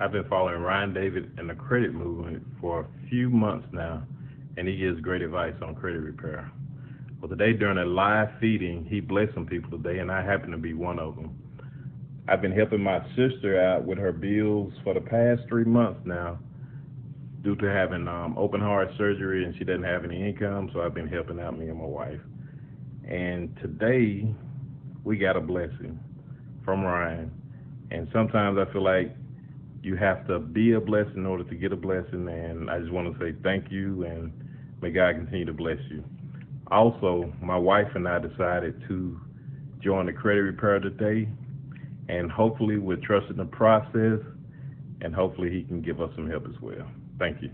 I've been following Ryan David and the credit movement for a few months now, and he gives great advice on credit repair. Well, today during a live feeding, he blessed some people today, and I happen to be one of them. I've been helping my sister out with her bills for the past three months now due to having um, open heart surgery and she doesn't have any income, so I've been helping out me and my wife. And today we got a blessing from Ryan. And sometimes I feel like you have to be a blessing in order to get a blessing. And I just want to say thank you and may God continue to bless you. Also, my wife and I decided to join the credit repair today. And hopefully, we're trusting the process. And hopefully, he can give us some help as well. Thank you.